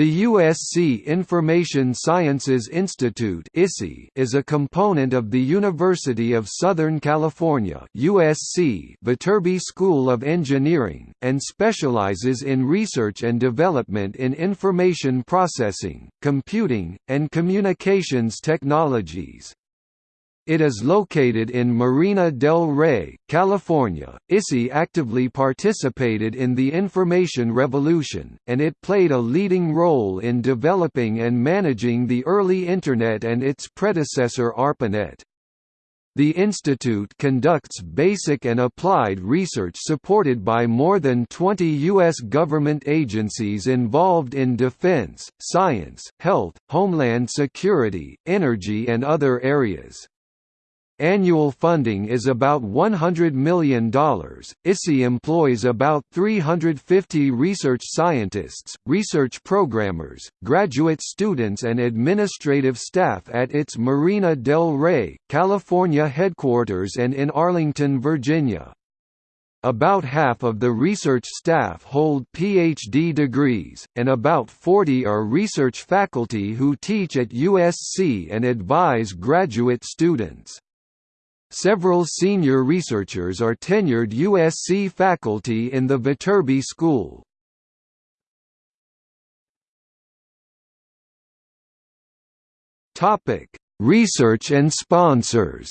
The USC Information Sciences Institute is a component of the University of Southern California USC Viterbi School of Engineering, and specializes in research and development in information processing, computing, and communications technologies. It is located in Marina del Rey, California. ISI actively participated in the information revolution, and it played a leading role in developing and managing the early Internet and its predecessor ARPANET. The institute conducts basic and applied research supported by more than 20 U.S. government agencies involved in defense, science, health, homeland security, energy and other areas. Annual funding is about $100 million. ISI employs about 350 research scientists, research programmers, graduate students, and administrative staff at its Marina del Rey, California headquarters and in Arlington, Virginia. About half of the research staff hold PhD degrees, and about 40 are research faculty who teach at USC and advise graduate students. Several senior researchers are tenured USC faculty in the Viterbi School. Research and sponsors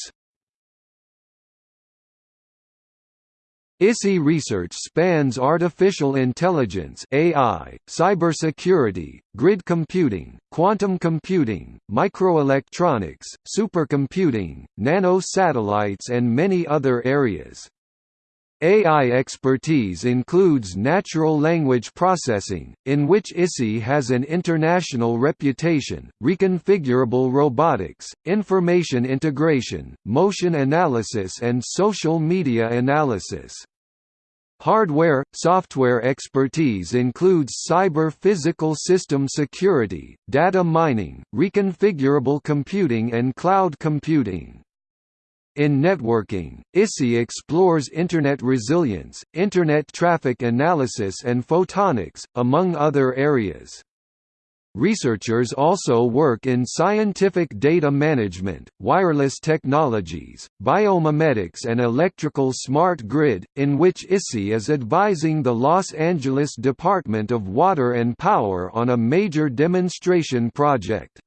ISI research spans artificial intelligence AI, cybersecurity, grid computing, quantum computing, microelectronics, supercomputing, nano-satellites and many other areas. AI expertise includes natural language processing, in which ISI has an international reputation, reconfigurable robotics, information integration, motion analysis and social media analysis. Hardware, software expertise includes cyber-physical system security, data mining, reconfigurable computing and cloud computing. In networking, ISI explores Internet resilience, Internet traffic analysis and photonics, among other areas. Researchers also work in scientific data management, wireless technologies, biomimetics and electrical smart grid, in which ISI is advising the Los Angeles Department of Water and Power on a major demonstration project.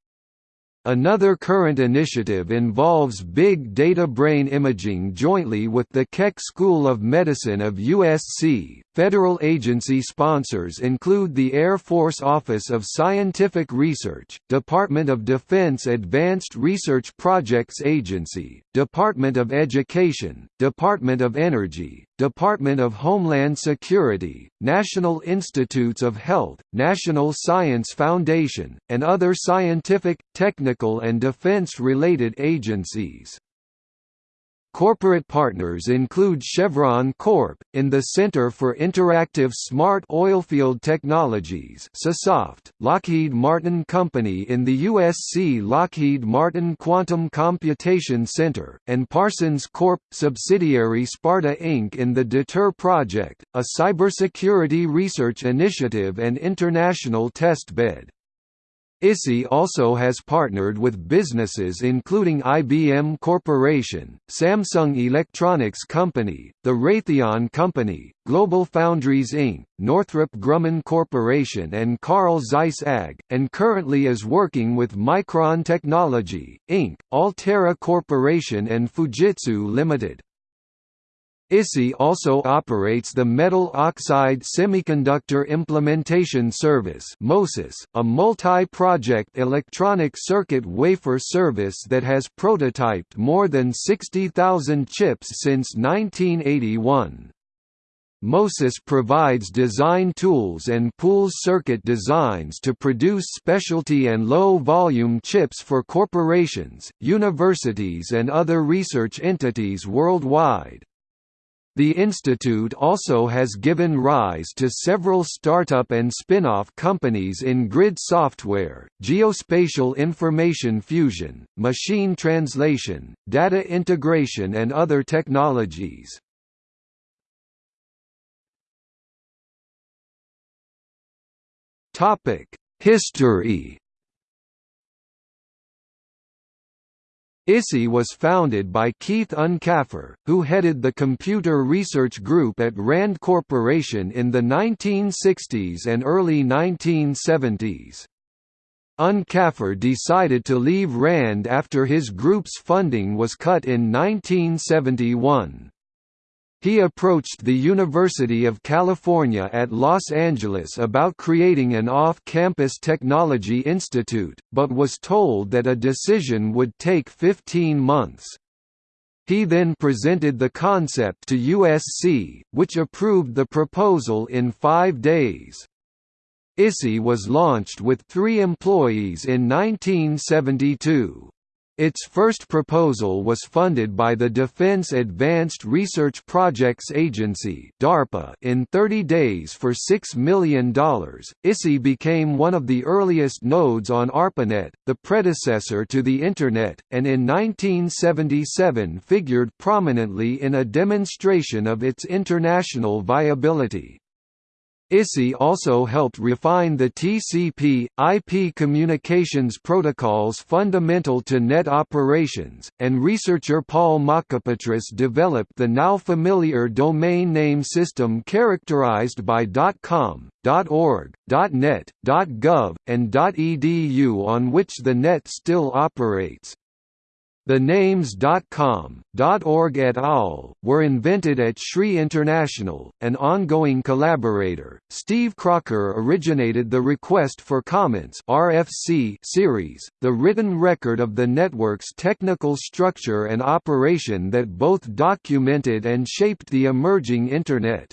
Another current initiative involves big data brain imaging jointly with the Keck School of Medicine of USC. Federal agency sponsors include the Air Force Office of Scientific Research, Department of Defense Advanced Research Projects Agency, Department of Education, Department of Energy, Department of Homeland Security, National Institutes of Health, National Science Foundation, and other scientific, technical and defense-related agencies. Corporate partners include Chevron Corp. in the Center for Interactive Smart Oilfield Technologies Lockheed Martin Company in the USC Lockheed Martin Quantum Computation Center, and Parsons Corp. subsidiary Sparta Inc. in the DETER Project, a cybersecurity research initiative and international testbed. ISI also has partnered with businesses including IBM Corporation, Samsung Electronics Company, the Raytheon Company, Global Foundries Inc., Northrop Grumman Corporation and Carl Zeiss AG, and currently is working with Micron Technology, Inc., Altera Corporation and Fujitsu Limited. ISI also operates the Metal Oxide Semiconductor Implementation Service a multi-project electronic circuit wafer service that has prototyped more than 60,000 chips since 1981. MOSIS provides design tools and pools circuit designs to produce specialty and low-volume chips for corporations, universities and other research entities worldwide. The institute also has given rise to several startup and spin-off companies in grid software, geospatial information fusion, machine translation, data integration and other technologies. History ISI was founded by Keith Uncapher, who headed the computer research group at RAND Corporation in the 1960s and early 1970s. Uncapher decided to leave RAND after his group's funding was cut in 1971. He approached the University of California at Los Angeles about creating an off-campus technology institute, but was told that a decision would take 15 months. He then presented the concept to USC, which approved the proposal in five days. ISI was launched with three employees in 1972. Its first proposal was funded by the Defense Advanced Research Projects Agency (DARPA) in 30 days for $6 million. ISI became one of the earliest nodes on ARPANET, the predecessor to the Internet, and in 1977 figured prominently in a demonstration of its international viability. ISI also helped refine the TCP, IP communications protocols fundamental to net operations, and researcher Paul Mockapetris developed the now familiar domain name system characterized by .com, .org, .net, .gov, and .edu on which the net still operates. The names .com, .org et al. were invented at SRI International, an ongoing collaborator. Steve Crocker originated the Request for Comments (RFC) series, the written record of the network's technical structure and operation that both documented and shaped the emerging Internet.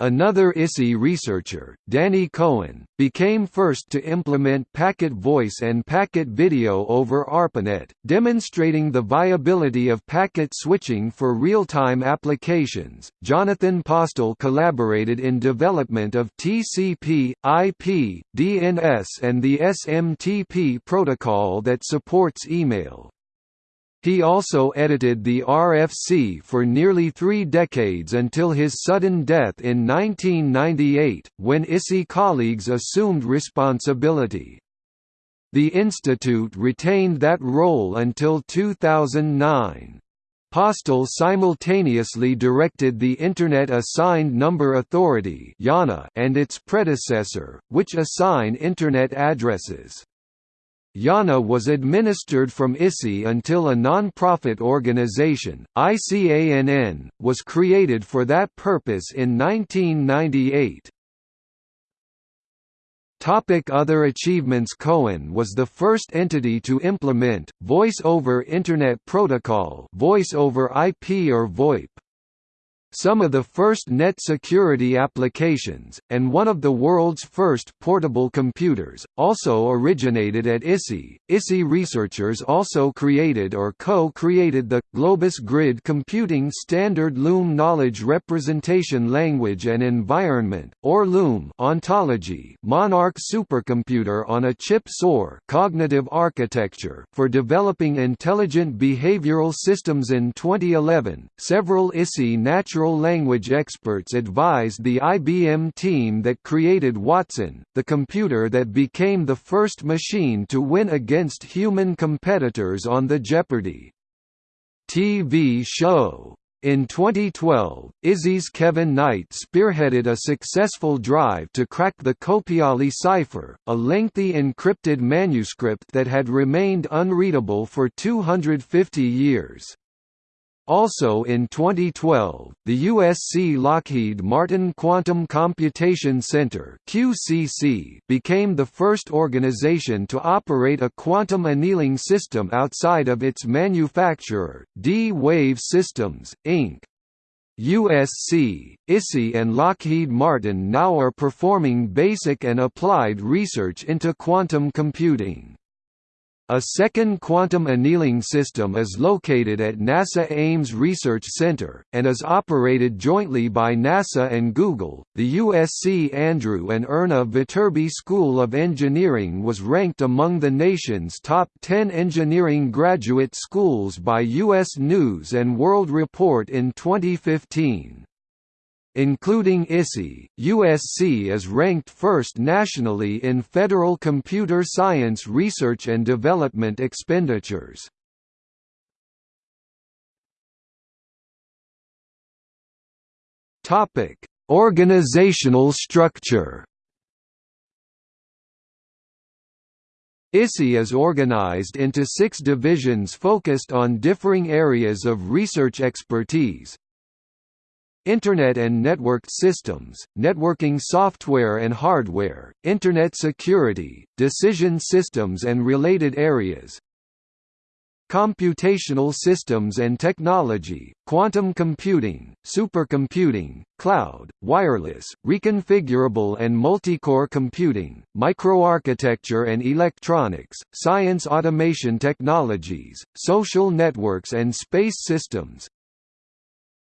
Another ISI researcher, Danny Cohen, became first to implement packet voice and packet video over ARPANET, demonstrating the viability of packet switching for real-time applications. Jonathan Postel collaborated in development of TCP, IP, DNS and the SMTP protocol that supports email. He also edited the RFC for nearly three decades until his sudden death in 1998, when ISI colleagues assumed responsibility. The institute retained that role until 2009. Postel simultaneously directed the Internet Assigned Number Authority and its predecessor, which assign Internet addresses. IANA was administered from ISI until a non-profit organization, ICANN, was created for that purpose in 1998. Topic other achievements Cohen was the first entity to implement, Voice over Internet Protocol Voice over IP or VoIP some of the first net security applications, and one of the world's first portable computers, also originated at ISI. ISI researchers also created or co-created the Globus Grid Computing Standard Loom Knowledge Representation Language and Environment, or Loom ontology Monarch supercomputer on a chip SOAR cognitive architecture for developing intelligent behavioral systems in 2011. Several ISI natural natural language experts advised the IBM team that created Watson, the computer that became the first machine to win against human competitors on the Jeopardy! TV show. In 2012, ISI's Kevin Knight spearheaded a successful drive to crack the Copiale cipher, a lengthy encrypted manuscript that had remained unreadable for 250 years. Also in 2012, the USC Lockheed Martin Quantum Computation Center (QCC) became the first organization to operate a quantum annealing system outside of its manufacturer, D-Wave Systems, Inc. USC, ISI and Lockheed Martin now are performing basic and applied research into quantum computing. A second quantum annealing system is located at NASA Ames Research Center, and is operated jointly by NASA and Google. The USC Andrew and Erna Viterbi School of Engineering was ranked among the nation's top 10 engineering graduate schools by U.S. News World Report in 2015. Including ISI, USC is ranked first nationally in federal computer science research and development expenditures. Topic: Organizational structure. ISI is organized into six divisions focused on differing areas of research expertise. Internet and networked systems, networking software and hardware, Internet security, decision systems and related areas, computational systems and technology, quantum computing, supercomputing, cloud, wireless, reconfigurable and multicore computing, microarchitecture and electronics, science automation technologies, social networks and space systems,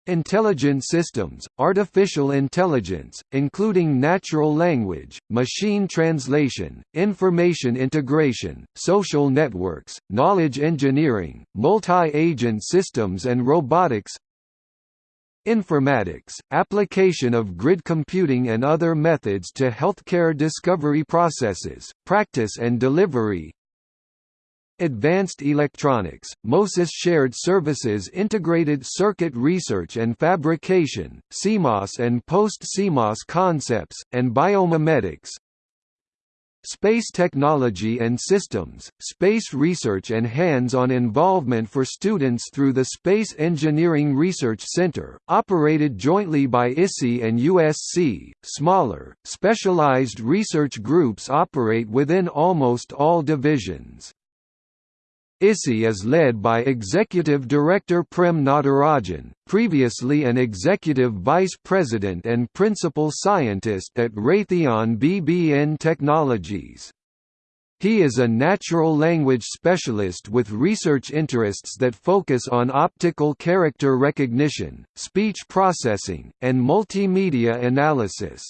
Intelligent systems, artificial intelligence, including natural language, machine translation, information integration, social networks, knowledge engineering, multi-agent systems and robotics Informatics, application of grid computing and other methods to healthcare discovery processes, practice and delivery Advanced Electronics, MOSIS Shared Services Integrated Circuit Research and Fabrication, CMOS and Post-CMOS Concepts, and Biomimetics Space Technology and Systems, Space Research and hands-on involvement for students through the Space Engineering Research Center, operated jointly by ISI and USC. Smaller, specialized research groups operate within almost all divisions. ISI is led by Executive Director Prem Natarajan, previously an Executive Vice President and Principal Scientist at Raytheon BBN Technologies. He is a natural language specialist with research interests that focus on optical character recognition, speech processing, and multimedia analysis.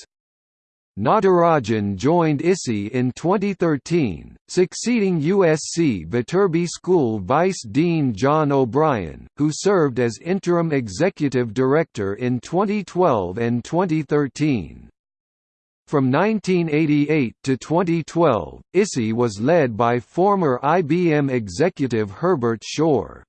Natarajan joined ISI in 2013, succeeding USC Viterbi School Vice Dean John O'Brien, who served as interim executive director in 2012 and 2013. From 1988 to 2012, ISI was led by former IBM executive Herbert Schorr.